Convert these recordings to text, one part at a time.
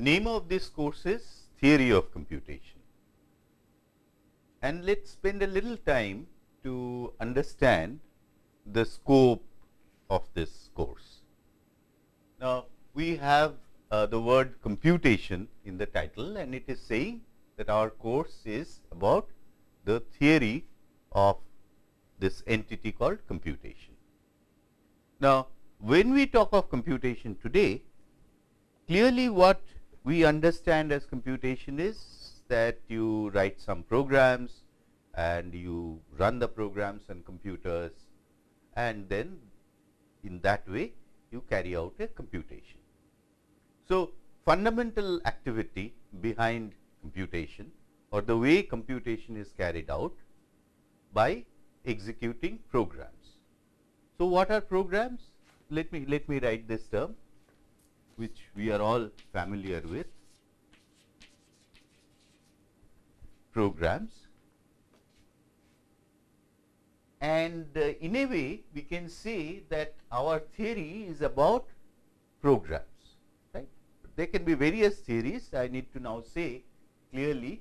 name of this course is Theory of Computation. And let us spend a little time to understand the scope of this course. Now, we have uh, the word computation in the title and it is saying that our course is about the theory of this entity called computation. Now, when we talk of computation today, clearly what we understand as computation is that you write some programs and you run the programs on computers and then in that way you carry out a computation. So, fundamental activity behind computation or the way computation is carried out by executing programs. So, what are programs? Let me let me write this term which we are all familiar with. Programs. And uh, in a way we can say that our theory is about programs right? There can be various theories. I need to now say clearly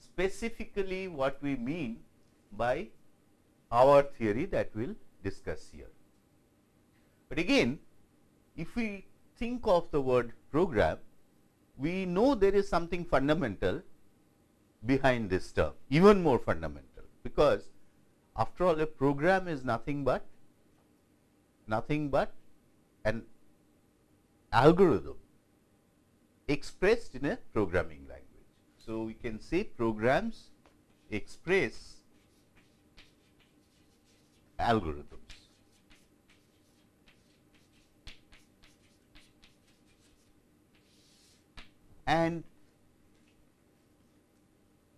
specifically what we mean by our theory that we will discuss here. But again if we think of the word program we know there is something fundamental behind this term even more fundamental because after all, a program is nothing but nothing but an algorithm expressed in a programming language. So, we can say programs express algorithms. And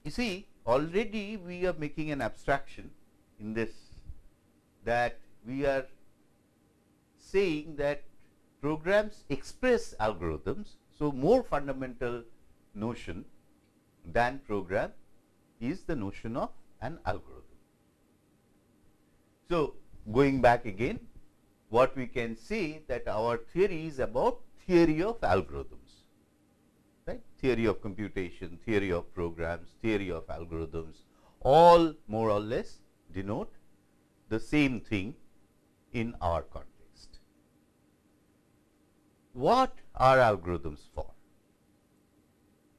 you see already we are making an abstraction in this that we are saying that programs express algorithms. So, more fundamental notion than program is the notion of an algorithm. So, going back again what we can say that our theory is about theory of algorithms, right? Theory of computation, theory of programs, theory of algorithms, all more or less denote the same thing in our context. What are algorithms for?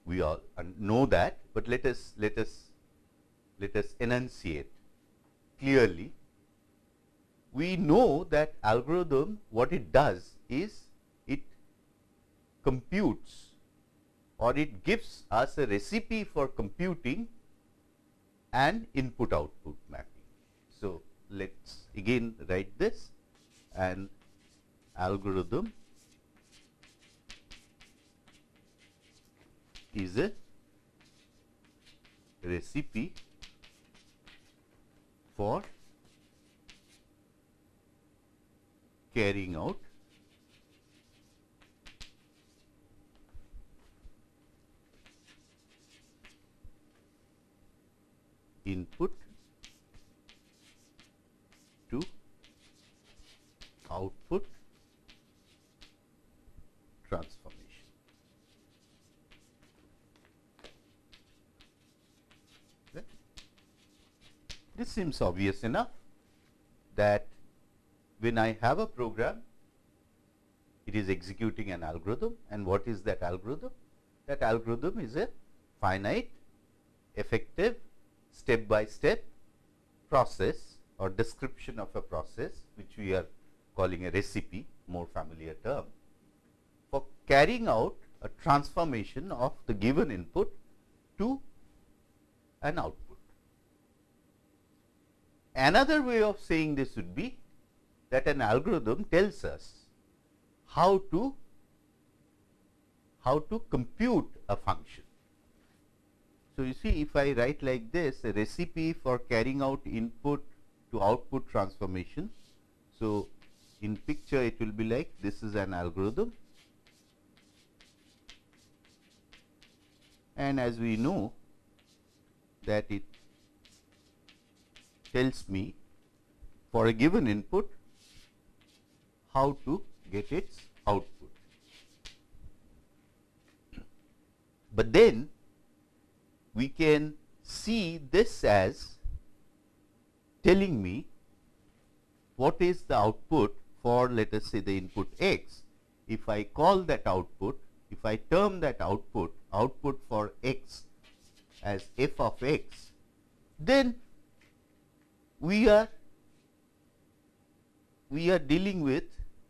We all know that, but let us let us let us enunciate clearly. We know that algorithm what it does is it computes or it gives us a recipe for computing an input output mapping. So, let us again write this an algorithm is a recipe for carrying out input to output transformation. This seems obvious enough that when I have a program, it is executing an algorithm and what is that algorithm? That algorithm is a finite, effective, step by step process or description of a process which we are calling a recipe more familiar term for carrying out a transformation of the given input to an output. Another way of saying this would be that an algorithm tells us how to how to compute a function. So, you see if I write like this a recipe for carrying out input to output transformation. So, in picture it will be like this is an algorithm and as we know that it tells me for a given input how to get its output. But then we can see this as telling me what is the output for let us say the input x. If I call that output, if I term that output, output for x as f of x, then we are we are dealing with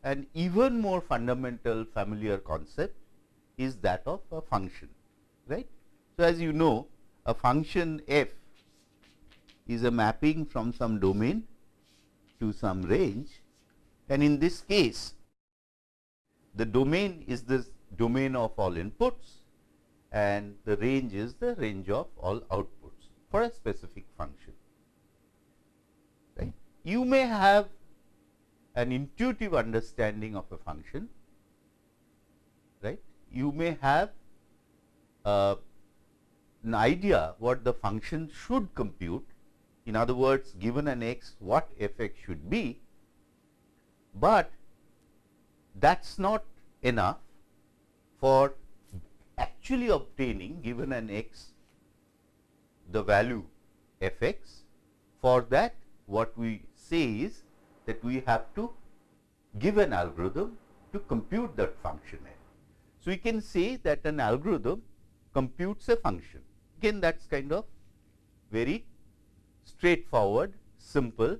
an even more fundamental familiar concept is that of a function right. So, as you know a function f is a mapping from some domain to some range and in this case the domain is the domain of all inputs and the range is the range of all outputs for a specific function. Right. You may have an intuitive understanding of a function, right. You may have uh, an idea what the function should compute. In other words, given an x, what f x should be, but that is not enough for actually obtaining given an x the value f x. For that what we say is that we have to give an algorithm to compute that function f. So, we can say that an algorithm computes a function again that is kind of very straightforward simple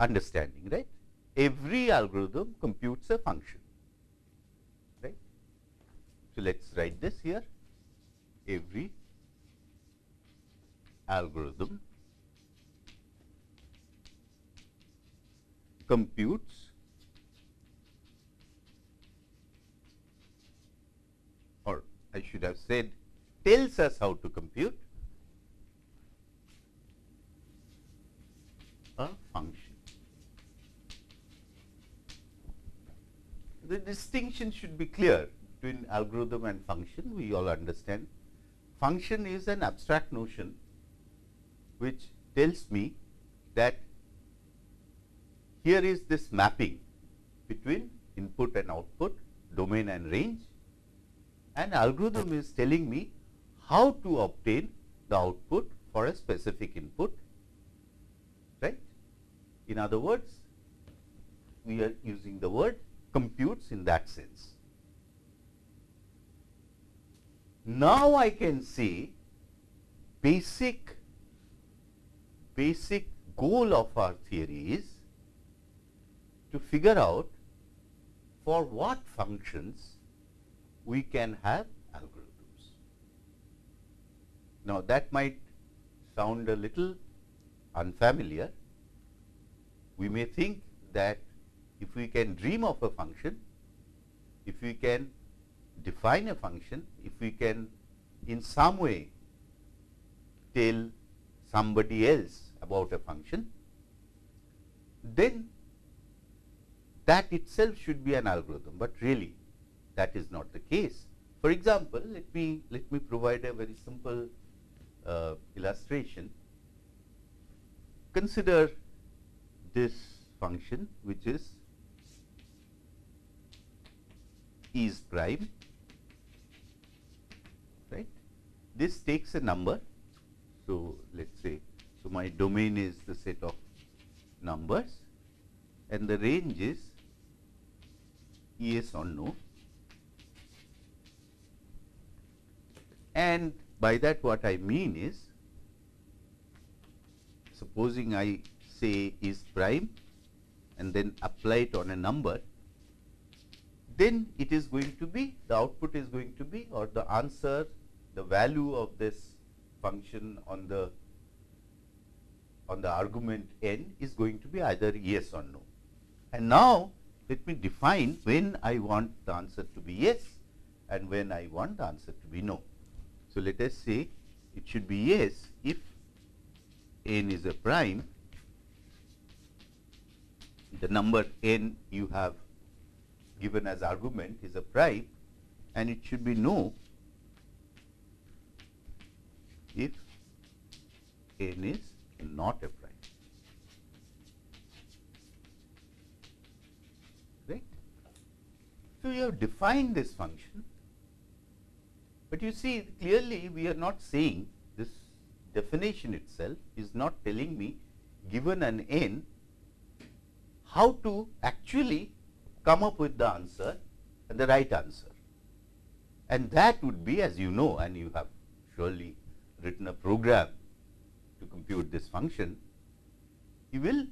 understanding right. Every algorithm computes a function right. So, let us write this here every algorithm computes or I should have said tells us how to compute a function. The distinction should be clear between algorithm and function, we all understand. Function is an abstract notion which tells me that here is this mapping between input and output, domain and range and algorithm is telling me how to obtain the output for a specific input, right. In other words, we are using the word computes in that sense. Now, I can say basic basic goal of our theory is to figure out for what functions we can have algorithms. Now, that might sound a little unfamiliar. We may think that if we can dream of a function, if we can define a function, if we can in some way tell somebody else about a function, then that itself should be an algorithm, but really that is not the case. For example, let me let me provide a very simple uh, illustration. Consider this function which is is prime right. This takes a number. So, let us say so, my domain is the set of numbers and the range is yes or no and by that what I mean is supposing I say is prime and then apply it on a number then it is going to be the output is going to be or the answer the value of this function on the on the argument n is going to be either yes or no. And now, let me define when I want the answer to be yes and when I want the answer to be no. So, let us say it should be yes if n is a prime, the number n you have given as argument is a prime and it should be no if n is not a prime. Right? So, you have defined this function But you see clearly we are not saying this definition itself is not telling me given an n how to actually come up with the answer and the right answer. And that would be as you know and you have surely written a program to compute this function, you will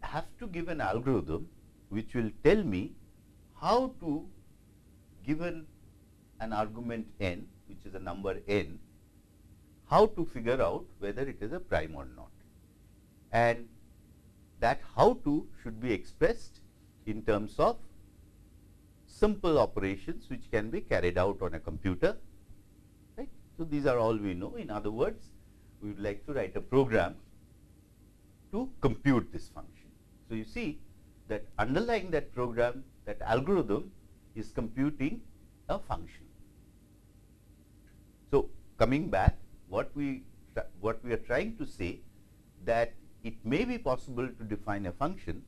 have to give an algorithm which will tell me how to given an argument n which is a number n, how to figure out whether it is a prime or not. And that how to should be expressed in terms of simple operations which can be carried out on a computer. Right? So, these are all we know. In other words, we would like to write a program to compute this function. So, you see that underlying that program, that algorithm is computing a function. Coming back, what we what we are trying to say that it may be possible to define a function,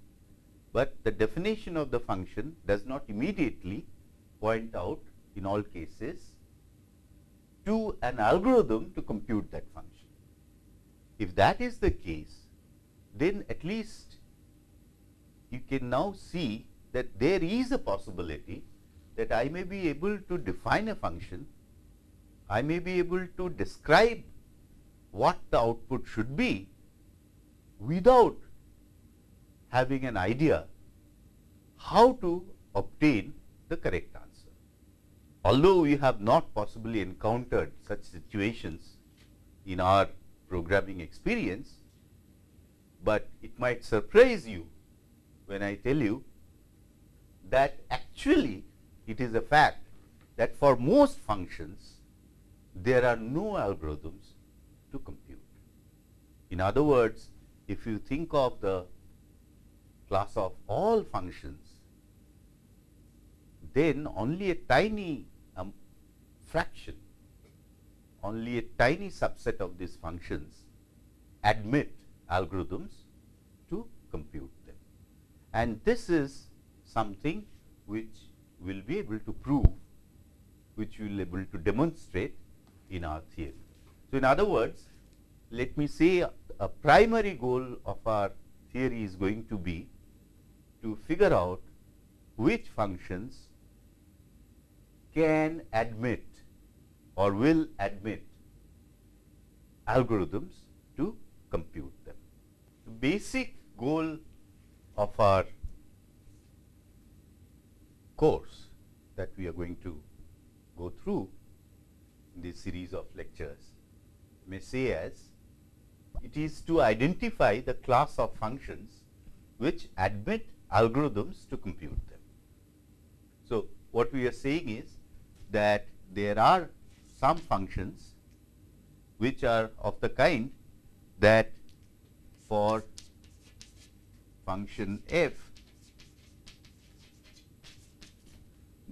but the definition of the function does not immediately point out in all cases to an algorithm to compute that function. If that is the case, then at least you can now see that there is a possibility that I may be able to define a function, I may be able to describe what the output should be without having an idea how to obtain the correct answer. Although we have not possibly encountered such situations in our programming experience, but it might surprise you when I tell you that actually it is a fact that for most functions there are no algorithms to compute. In other words, if you think of the class of all functions, then only a tiny um, fraction, only a tiny subset of these functions admit algorithms to compute them. And this is something which we will be able to prove, which we will be able to demonstrate in our theory. So, in other words, let me say a, primary goal of our theory is going to be to figure out which functions can admit or will admit algorithms to compute them. The basic goal of our course that we are going to go through this series of lectures may say as it is to identify the class of functions which admit algorithms to compute them. So, what we are saying is that there are some functions which are of the kind that for function f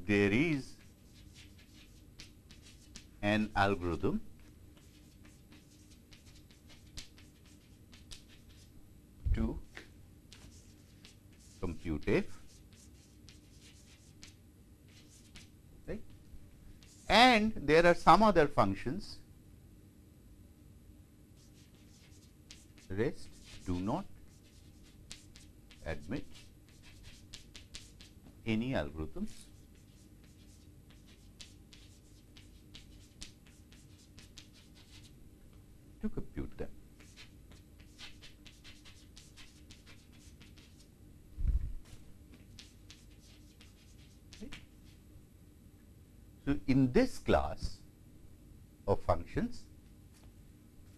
there is an algorithm. To compute f right? And there are some other functions. Rest do not. Admit. Any algorithms to compute them. In this class of functions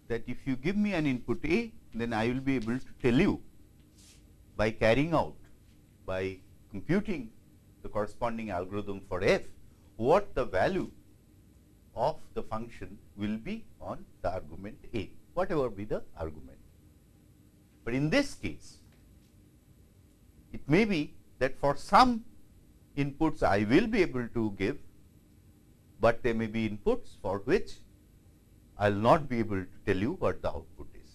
that if you give me an input A, then I will be able to tell you by carrying out by computing the corresponding algorithm for f what the value of the function will be on the argument A, whatever be the argument. But in this case, it may be that for some inputs I will be able to give but there may be inputs for which I will not be able to tell you what the output is.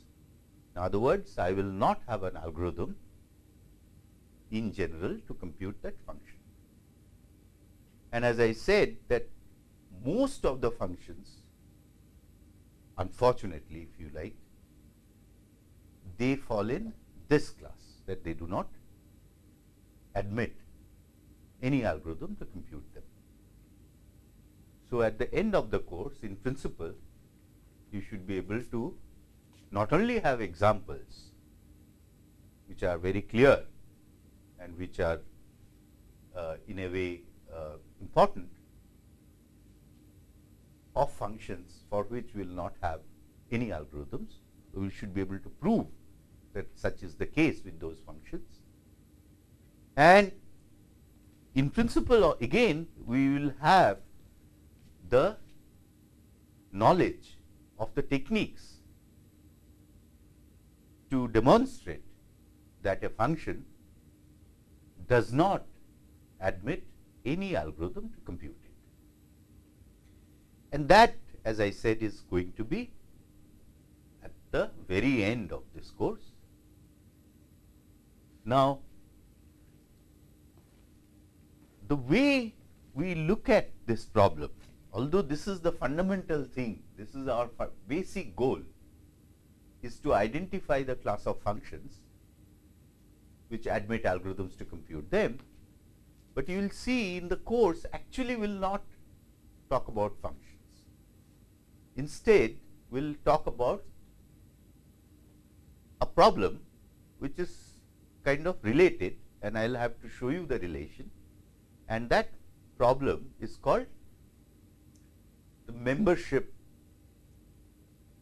In other words, I will not have an algorithm in general to compute that function. And as I said that most of the functions unfortunately if you like they fall in this class that they do not admit any algorithm to compute them. So, at the end of the course in principle you should be able to not only have examples which are very clear and which are uh, in a way uh, important of functions for which we will not have any algorithms. We should be able to prove that such is the case with those functions. And in principle again we will have the knowledge of the techniques to demonstrate that a function does not admit any algorithm to compute it. And that as I said is going to be at the very end of this course. Now, the way we look at this problem, although this is the fundamental thing, this is our basic goal is to identify the class of functions which admit algorithms to compute them, but you will see in the course actually we will not talk about functions. Instead, we will talk about a problem which is kind of related and I will have to show you the relation and that problem is called the membership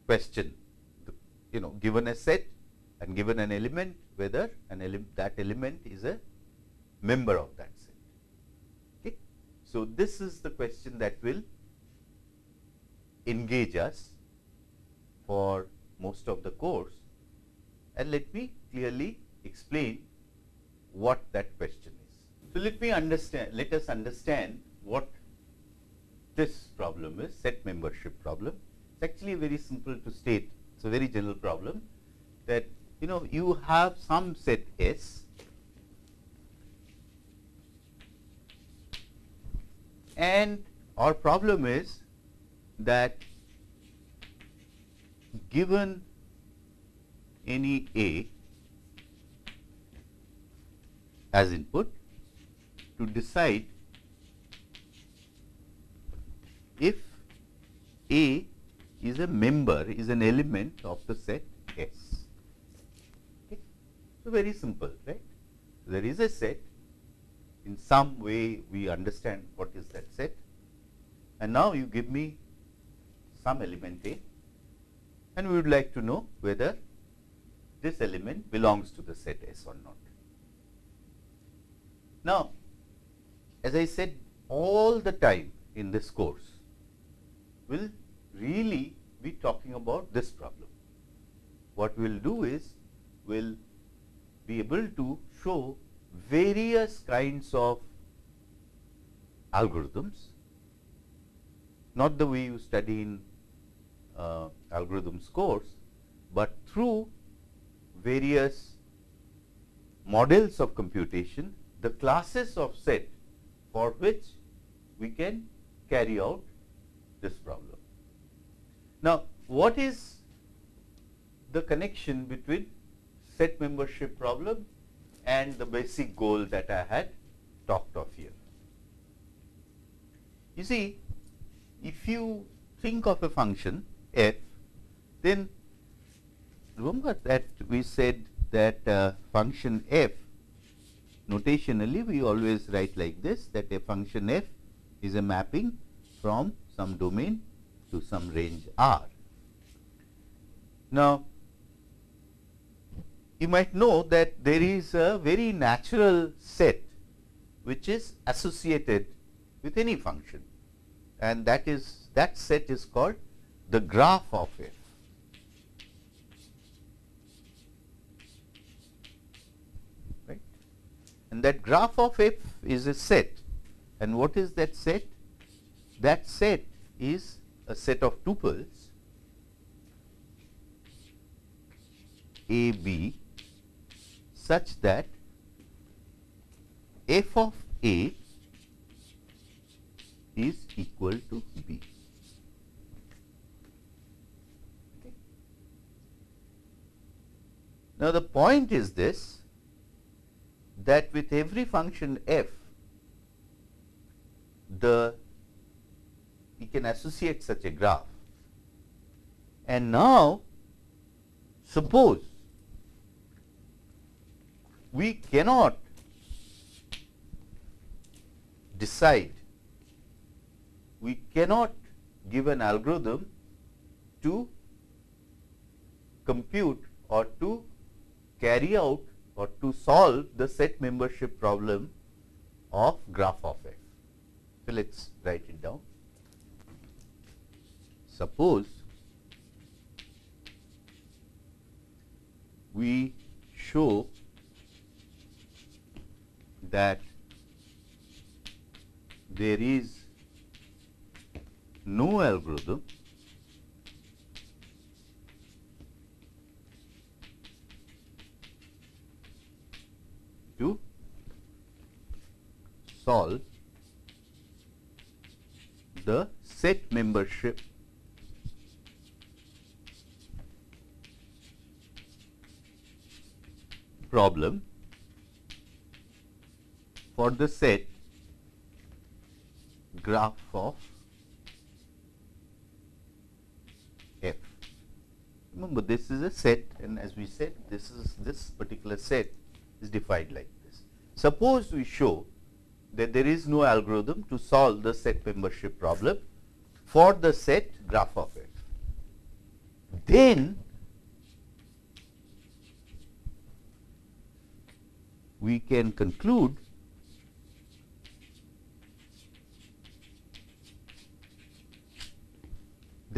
question. The, you know given a set and given an element whether an ele that element is a member of that set. Okay. So, this is the question that will engage us for most of the course and let me clearly explain what that question is. So, let me understand let us understand what this problem is set membership problem. It is actually very simple to state it is a very general problem that you know you have some set S and our problem is that given any A as input to decide if A is a member is an element of the set S. Okay. So, very simple right. There is a set in some way we understand what is that set and now you give me some element A and we would like to know whether this element belongs to the set S or not. Now, as I said all the time in this course, will really be talking about this problem. What we will do is, we will be able to show various kinds of algorithms, not the way you study in uh, algorithms course, but through various models of computation, the classes of set for which we can carry out this problem. Now, what is the connection between set membership problem and the basic goal that I had talked of here? You see, if you think of a function f, then remember that we said that uh, function f notationally we always write like this that a function f is a mapping from some domain to some range R. Now, you might know that there is a very natural set which is associated with any function and that is that set is called the graph of f. Right? And that graph of f is a set. And what is that set? That set is a set of tuples a b such that f of a is equal to b. Now, the point is this that with every function f, the we can associate such a graph. And now, suppose we cannot decide, we cannot give an algorithm to compute or to carry out or to solve the set membership problem of graph of f. So, let us write it down. Suppose we show that there is no algorithm to solve the set membership problem for the set graph of f. Remember this is a set and as we said this is this particular set is defined like this. Suppose we show that there is no algorithm to solve the set membership problem for the set graph of f. Then we can conclude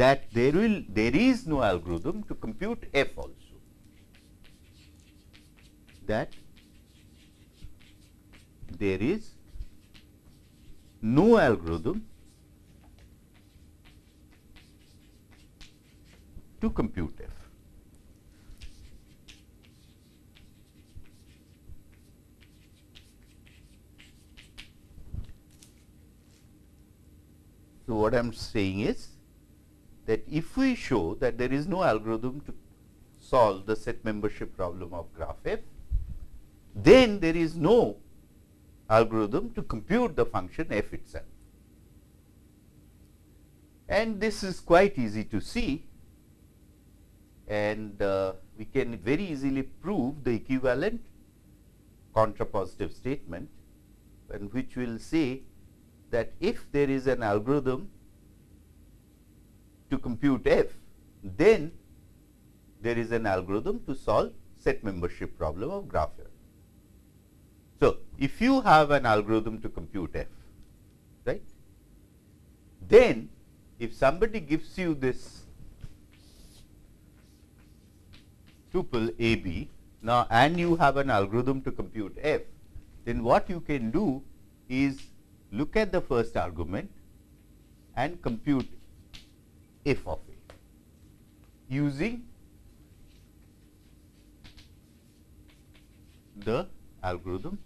that there will there is no algorithm to compute f also that there is no algorithm to compute f. So, what I am saying is that if we show that there is no algorithm to solve the set membership problem of graph f, then there is no algorithm to compute the function f itself. And this is quite easy to see and uh, we can very easily prove the equivalent contrapositive statement and which will say that if there is an algorithm to compute f, then there is an algorithm to solve set membership problem of graph f. So, if you have an algorithm to compute f, right, then if somebody gives you this tuple a b now and you have an algorithm to compute f, then what you can do is look at the first argument and compute f of a using the algorithm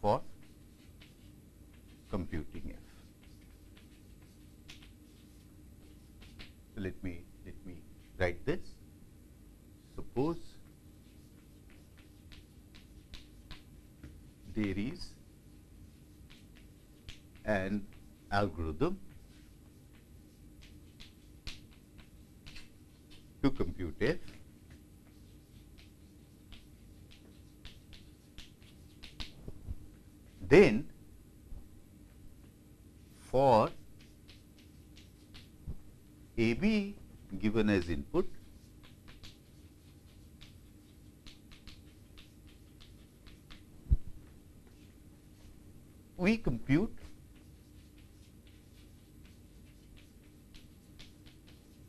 for computing f. So, let me let me write this. Suppose there is and algorithm to compute f then for a b given as input we compute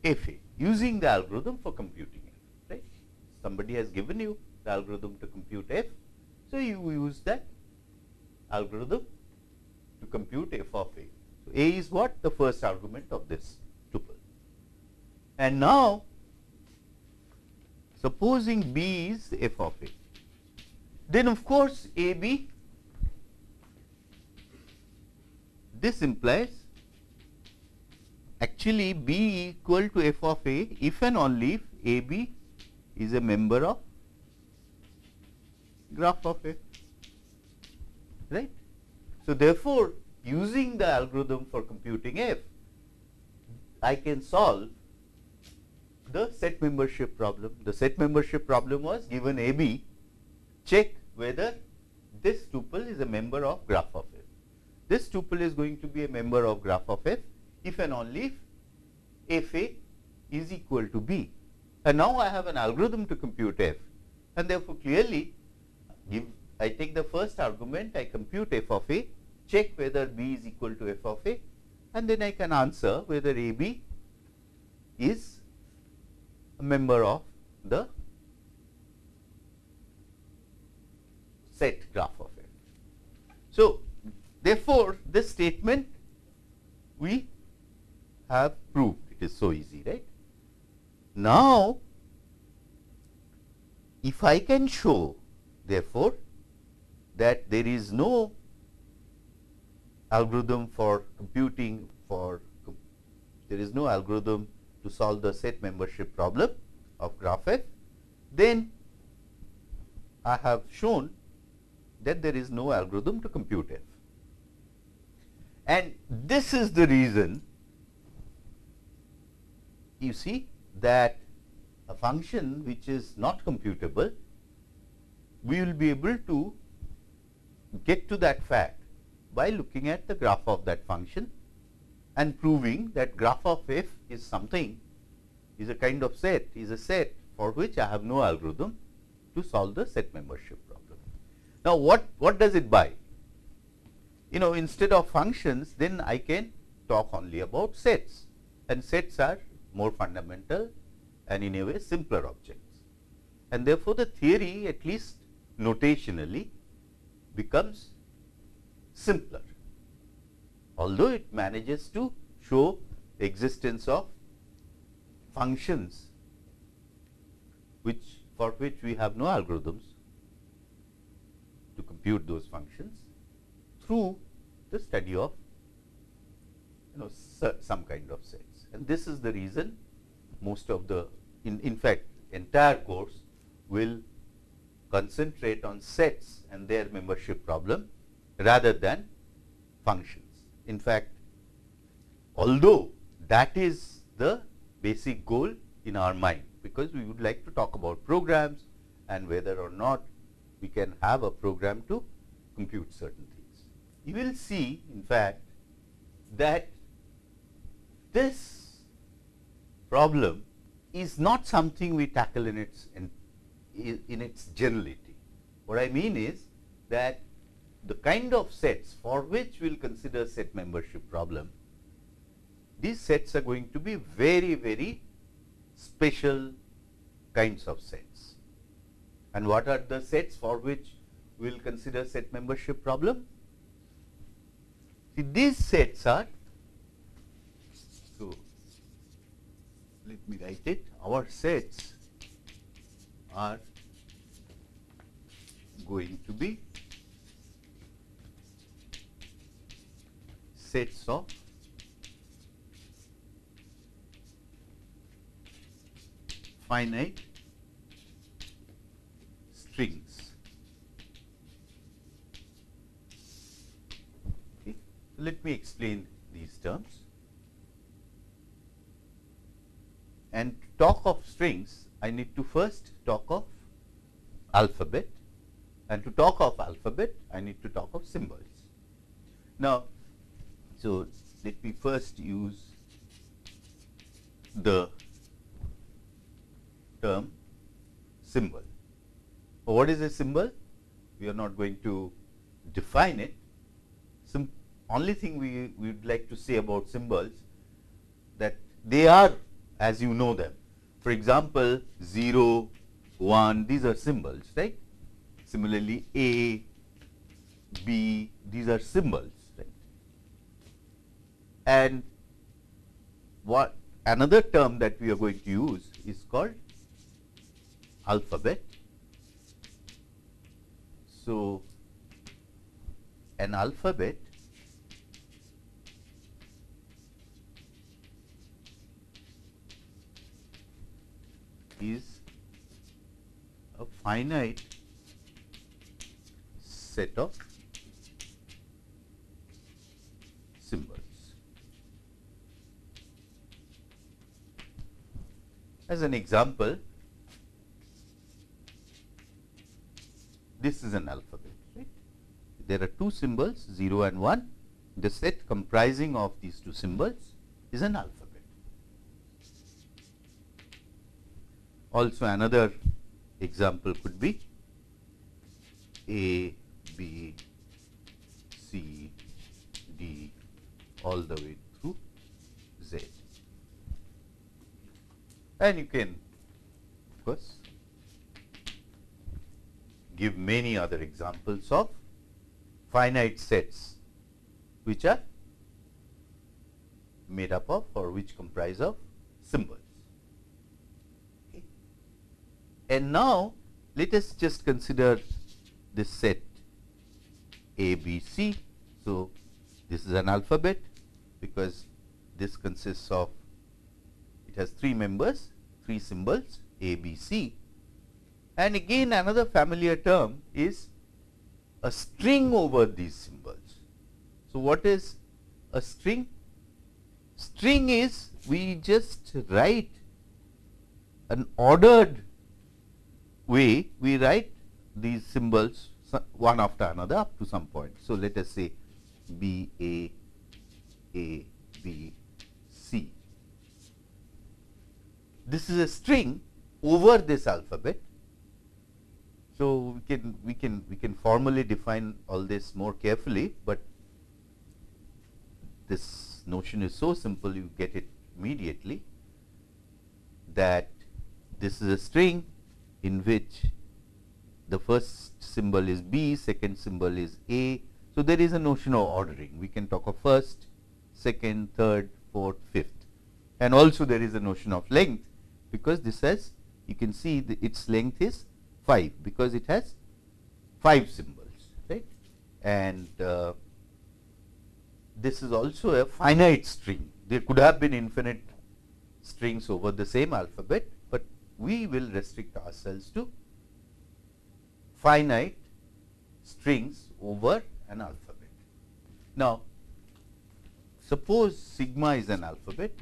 f a using the algorithm for computing f right somebody has given you the algorithm to compute f so you use that algorithm to compute f of a. So, a is what? The first argument of this tuple. And now, supposing b is f of a, then of course, a b this implies actually b equal to f of a if and only if a b is a member of graph of f right. So, therefore, using the algorithm for computing f I can solve the set membership problem. The set membership problem was given a b check whether this tuple is a member of graph of f. This tuple is going to be a member of graph of f if and only if f a is equal to b. And now I have an algorithm to compute f and therefore, clearly give I take the first argument I compute f of a check whether b is equal to f of a and then I can answer whether a b is a member of the set graph of f. So, therefore, this statement we have proved it is so easy right. Now, if I can show therefore, that there is no algorithm for computing for there is no algorithm to solve the set membership problem of graph f, then I have shown that there is no algorithm to compute f. And this is the reason you see that a function which is not computable, we will be able to get to that fact by looking at the graph of that function and proving that graph of f is something is a kind of set is a set for which I have no algorithm to solve the set membership problem. Now, what, what does it buy? You know instead of functions then I can talk only about sets and sets are more fundamental and in a way simpler objects. And therefore, the theory at least notationally becomes simpler, although it manages to show existence of functions which for which we have no algorithms to compute those functions through the study of you know some kind of sets. And this is the reason most of the in, in fact entire course will concentrate on sets and their membership problem rather than functions. In fact, although that is the basic goal in our mind, because we would like to talk about programs and whether or not we can have a program to compute certain things. You will see in fact that this problem is not something we tackle in its in, in its generality. What I mean is that the kind of sets for which we will consider set membership problem, these sets are going to be very, very special kinds of sets. And what are the sets for which we will consider set membership problem? See, these sets are, so let me write it, our sets are going to be sets of finite strings. Okay. Let me explain these terms. And talk of strings, I need to first talk of alphabet and to talk of alphabet, I need to talk of symbols. Now, so let me first use the term symbol. What is a symbol? We are not going to define it. Some only thing we would like to say about symbols that they are as you know them. For example, 0, 1, these are symbols, right. Similarly, A, B, these are symbols, right. And what another term that we are going to use is called alphabet. So, an alphabet is a finite set of symbols. As an example, this is an alphabet, right. There are two symbols 0 and 1. The set comprising of these two symbols is an alphabet. Also another example could be A, B, C, D all the way through Z. And you can of course give many other examples of finite sets which are made up of or which comprise of symbols. Okay. And now, let us just consider this set A, B, C. So, this is an alphabet because this consists of it has three members, three symbols A, B, C. And again another familiar term is a string over these symbols. So, what is a string? String is we just write an ordered way, we write these symbols one after another up to some point. So, let us say B A A B C. This is a string over this alphabet. So, we can we can we can formally define all this more carefully, but this notion is so simple you get it immediately that this is a string in which the first symbol is B, second symbol is A. So, there is a notion of ordering. We can talk of first, second, third, fourth, fifth and also there is a notion of length because this has you can see the, its length is 5 because it has 5 symbols right and uh, this is also a finite string. There could have been infinite strings over the same alphabet, we will restrict ourselves to finite strings over an alphabet. Now, suppose sigma is an alphabet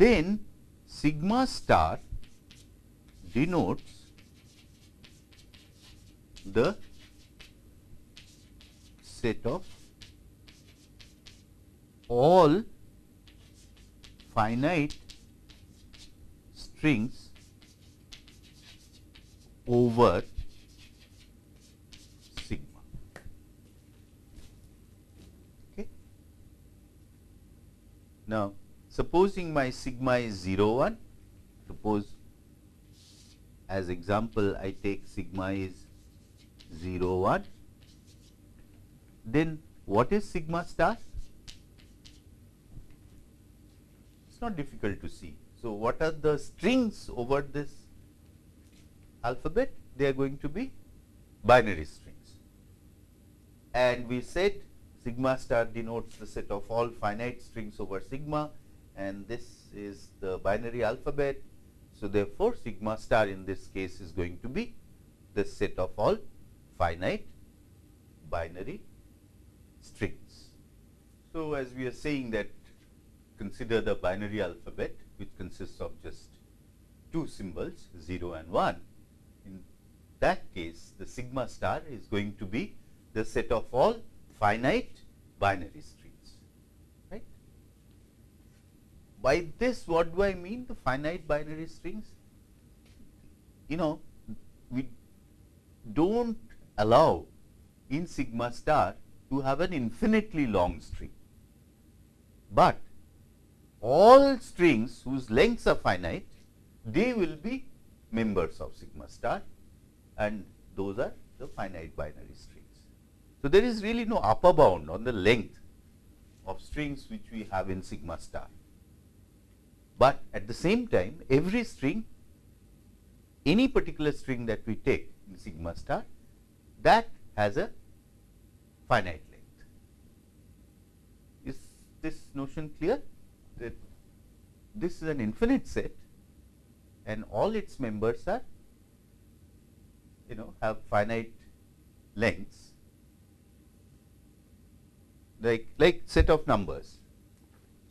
then sigma star denotes the set of all finite strings over sigma. Okay. Now, supposing my sigma is 0 1, suppose as example I take sigma is 0 1 then what is sigma star not difficult to see. So what are the strings over this alphabet? They are going to be binary strings. And we said sigma star denotes the set of all finite strings over sigma and this is the binary alphabet. So therefore sigma star in this case is going to be the set of all finite binary strings. So, as we are saying that consider the binary alphabet which consists of just two symbols 0 and 1. In that case the sigma star is going to be the set of all finite binary strings right. By this what do I mean the finite binary strings? You know we do not allow in sigma star to have an infinitely long string, but all strings whose lengths are finite they will be members of sigma star and those are the finite binary strings. So, there is really no upper bound on the length of strings which we have in sigma star, but at the same time every string any particular string that we take in sigma star that has a finite length. Is this notion clear? That this is an infinite set and all its members are you know have finite lengths. Like like set of numbers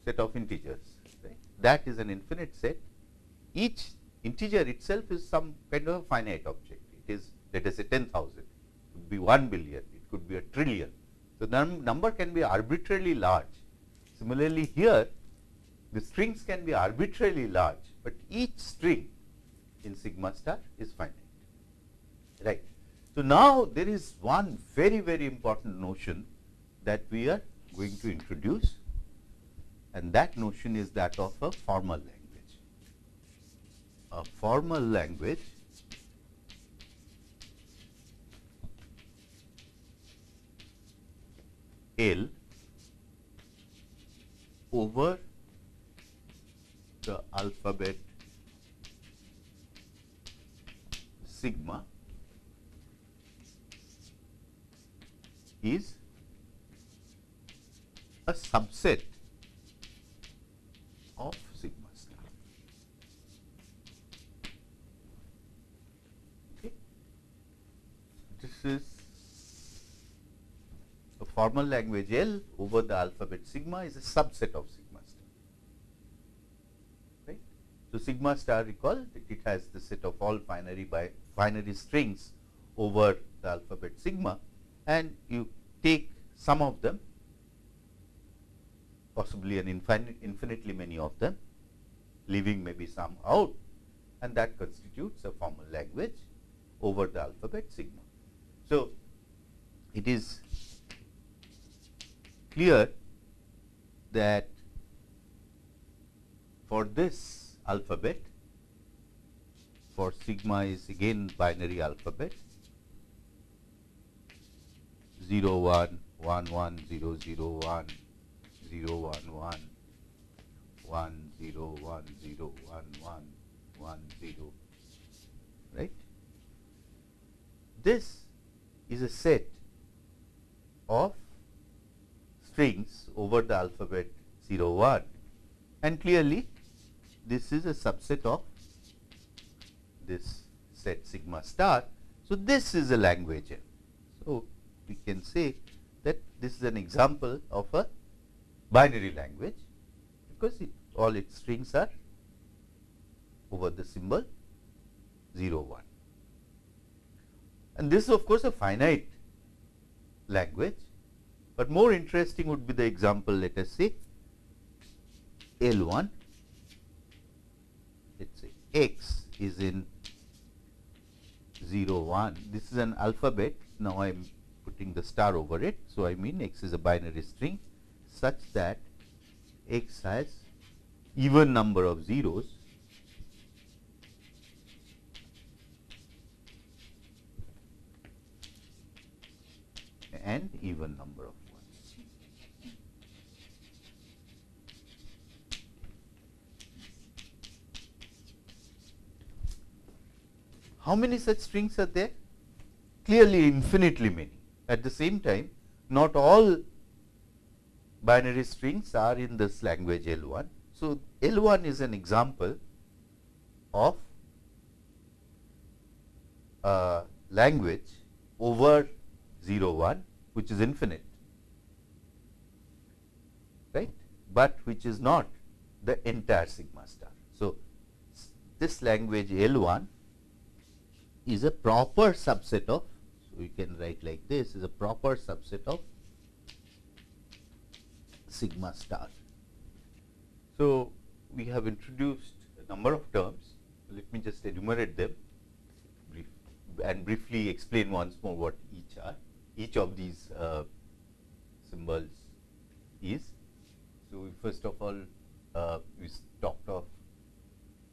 set of integers right? That is an infinite set. Each integer itself is some kind of a finite object. It is let us say 10000 it could be 1 billion. It could be a trillion. So the num number can be arbitrarily large. Similarly here the strings can be arbitrarily large but each string in sigma star is finite right so now there is one very very important notion that we are going to introduce and that notion is that of a formal language. A formal language L over the alphabet sigma is a subset of sigma star. Okay. This is a formal language L over the alphabet sigma is a subset of sigma star. Right. So, sigma star recall that it has the set of all binary by binary strings over the alphabet sigma and you take some of them possibly an infinite, infinitely many of them, leaving maybe some out and that constitutes a formal language over the alphabet sigma. So, it is clear that for this alphabet, for sigma is again binary alphabet. 0 1 1 1 0 0 1 0 1 1 1 0 1 0 1 1 1 0 right. This is a set of strings over the alphabet 0 1 and clearly this is a subset of this set sigma star. So, this is a language. So, we can say that this is an example of a binary language because it, all its strings are over the symbol 0 1. And this is of course a finite language, but more interesting would be the example let us say L 1 let us say x is in 0 1 this is an alphabet. Now I am putting the star over it. So, I mean x is a binary string such that x has even number of zeros. And even number of ones. How many such strings are there? Clearly infinitely many. At the same time, not all binary strings are in this language L1. So, L1 is an example of a language over 0 1 which is infinite right, but which is not the entire sigma star. So, this language L1 is a proper subset of, so we can write like this is a proper subset of sigma star. So, we have introduced a number of terms. Let me just enumerate them brief and briefly explain once more what each are. Each of these uh, symbols is. So, first of all uh, we talked of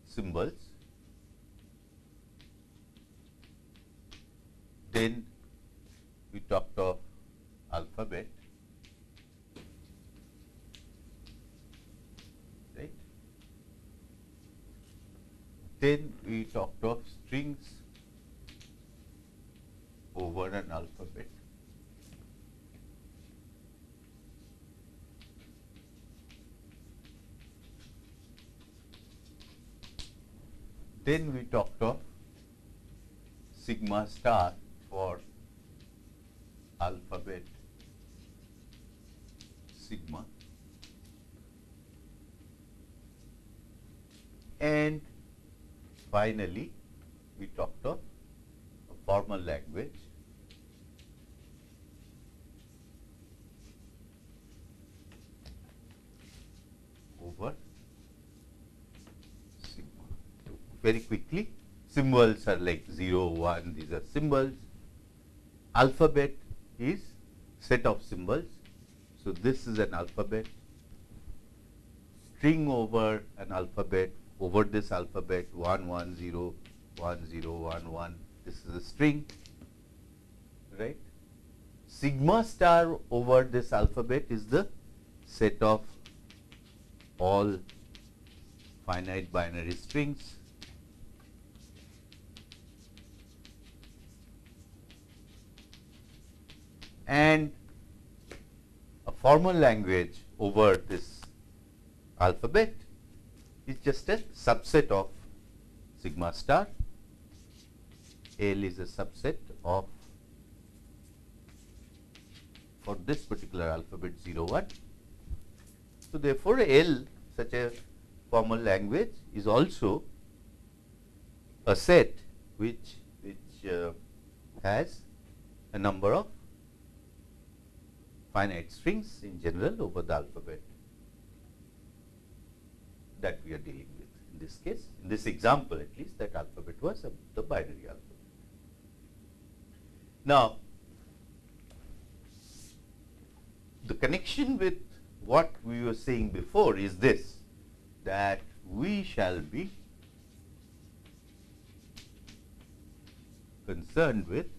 symbols, Then we talked of alphabet, right? Then we talked of strings over an alphabet. Then we talked of sigma star for alphabet sigma and finally we talked of a formal language over sigma. Very quickly symbols are like 0, 1, these are symbols. Alphabet is set of symbols. So, this is an alphabet. String over an alphabet over this alphabet 1 1 0 1 0 1 1 this is a string right? Sigma star over this alphabet is the set of all finite binary strings and a formal language over this alphabet is just a subset of sigma star. L is a subset of for this particular alphabet 0 1. So, therefore, L such a formal language is also a set which which uh, has a number of finite strings in general over the alphabet that we are dealing with in this case. In this example at least that alphabet was a, the binary alphabet. Now, the connection with what we were saying before is this that we shall be concerned with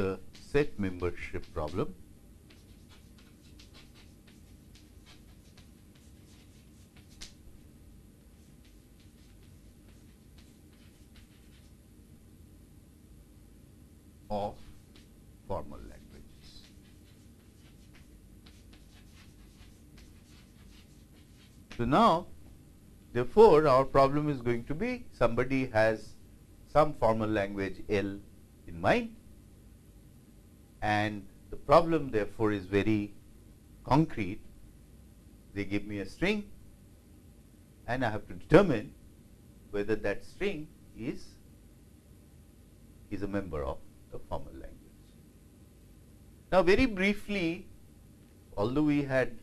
the set membership problem of formal languages. So, now therefore, our problem is going to be somebody has some formal language L in mind and the problem therefore is very concrete. They give me a string and I have to determine whether that string is is a member of the formal language. Now, very briefly, although we had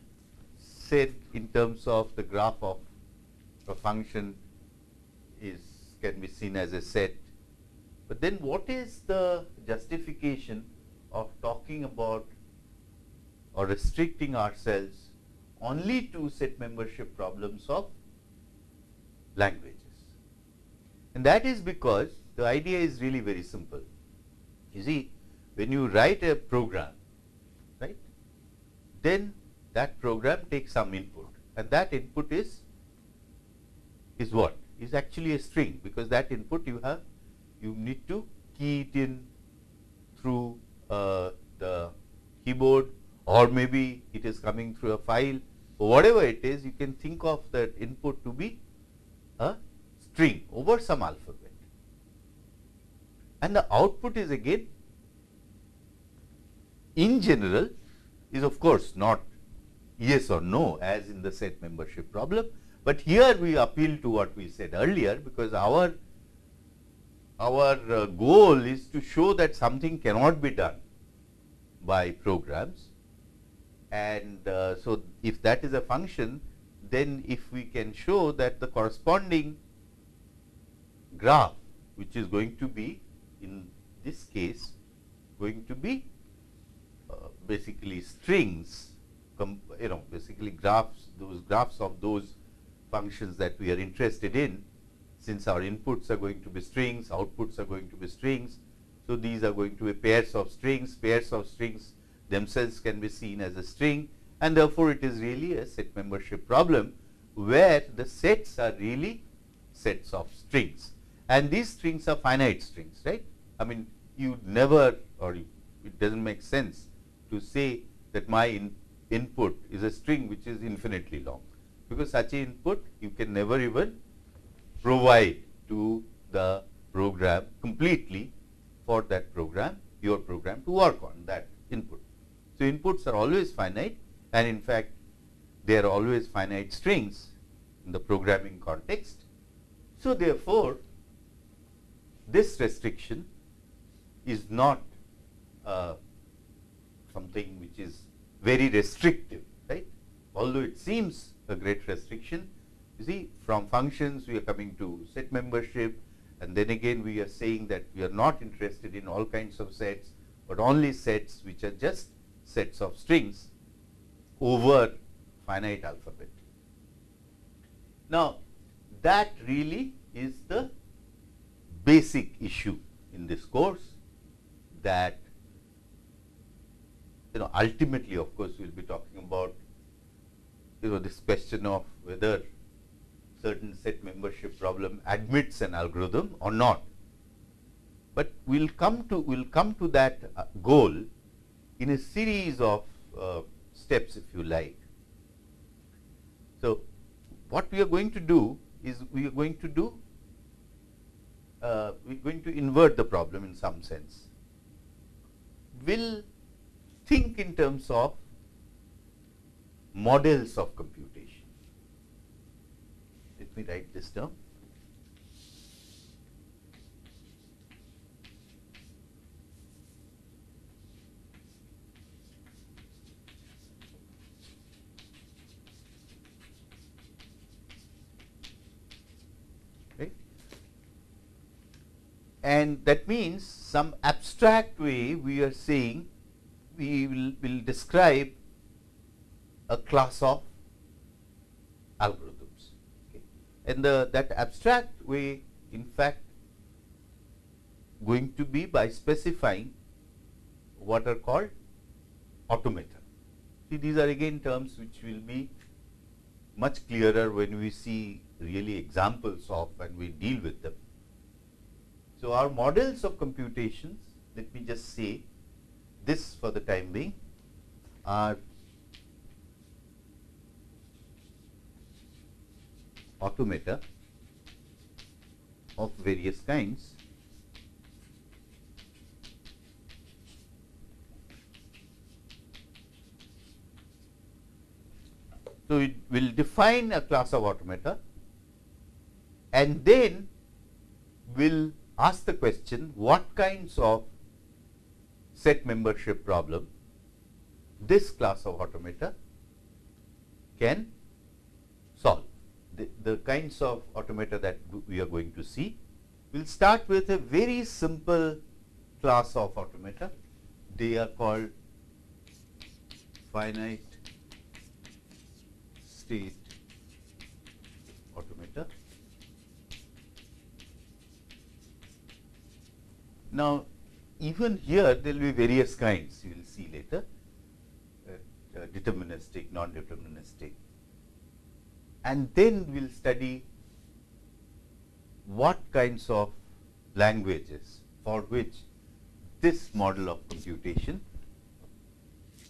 said in terms of the graph of a function is can be seen as a set, but then what is the justification of talking about or restricting ourselves only to set membership problems of languages. And that is because the idea is really very simple. You see, when you write a program, right, then that program takes some input and that input is is what? Is actually a string because that input you have you need to key it in through uh, the keyboard or maybe it is coming through a file. Whatever it is you can think of that input to be a string over some alphabet. And the output is again in general is of course not yes or no as in the set membership problem, but here we appeal to what we said earlier because our our uh, goal is to show that something cannot be done by programs. And uh, so if that is a function then if we can show that the corresponding graph which is going to be in this case going to be uh, basically strings you know basically graphs those graphs of those functions that we are interested in since our inputs are going to be strings outputs are going to be strings. So these are going to be pairs of strings. Pairs of strings themselves can be seen as a string and therefore it is really a set membership problem where the sets are really sets of strings. And these strings are finite strings, right. I mean, you never or you, it does not make sense to say that my in, input is a string which is infinitely long. Because such an input you can never even provide to the program completely for that program your program to work on that input. So, inputs are always finite and in fact, they are always finite strings in the programming context. So, therefore, this restriction is not uh, something which is very restrictive, right. Although it seems a great restriction, you see from functions we are coming to set membership and then again we are saying that we are not interested in all kinds of sets, but only sets which are just sets of strings over finite alphabet. Now, that really is the basic issue in this course that you know ultimately of course we will be talking about you know this question of whether certain set membership problem admits an algorithm or not. But we will come to we will come to that uh, goal in a series of uh, steps if you like. So, what we are going to do is we are going to do uh, we are going to invert the problem in some sense. We will think in terms of models of computation. Me write this down. and that means some abstract way we are saying we will, will describe a class of algorithms. And the, that abstract way in fact going to be by specifying what are called automata. See these are again terms which will be much clearer when we see really examples of and we deal with them. So, our models of computations, let me just say this for the time being are automata of various kinds. So, it will define a class of automata and then will ask the question what kinds of set membership problem this class of automata can solve. The, kinds of automata that we are going to see. We will start with a very simple class of automata. They are called finite state automata. Now, even here there will be various kinds you will see later uh, uh, deterministic, non-deterministic and then we will study what kinds of languages for which this model of computation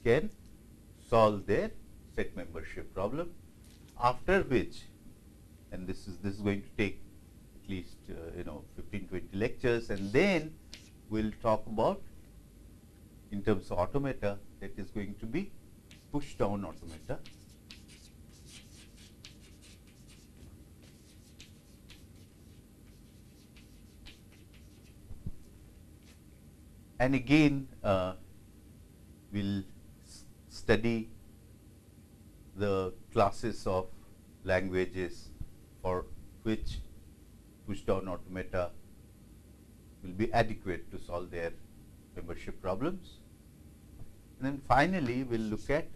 can solve their set membership problem after which and this is this is going to take at least uh, you know 15 20 lectures and then we will talk about in terms of automata that is going to be push down automata. And again uh, we will study the classes of languages for which push down automata will be adequate to solve their membership problems. And then finally, we will look at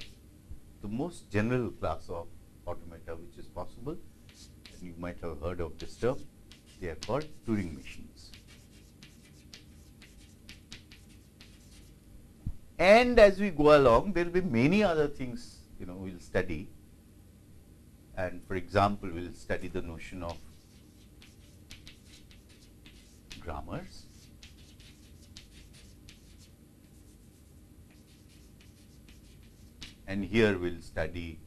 the most general class of automata which is possible and you might have heard of this term, they are called Turing machines. And as we go along, there will be many other things you know we will study. And for example, we will study the notion of grammars. and here we will study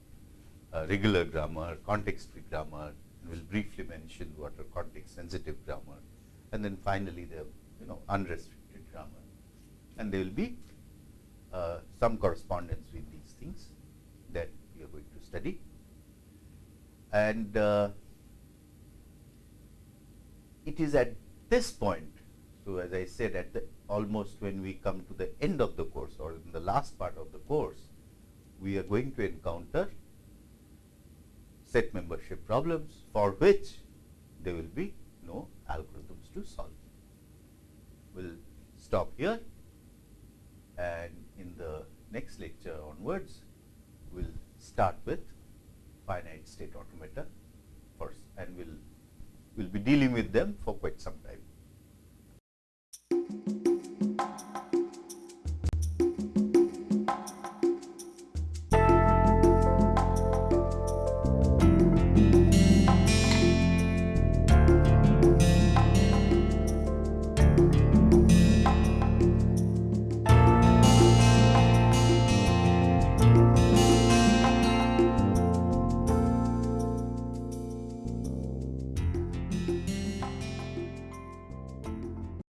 uh, regular grammar, context-free grammar, and we'll briefly mention what are context-sensitive grammar, and then finally the you know unrestricted grammar, and there will be uh, some correspondence with these things that we are going to study, and uh, it is at this point. So, as I said, at the almost when we come to the end of the course or in the last part of the course, we are going to encounter set membership problems for which there will be no algorithms to solve. We will stop here and in the next lecture onwards, we will start with finite state automata first and we will we'll be dealing with them for quite some time.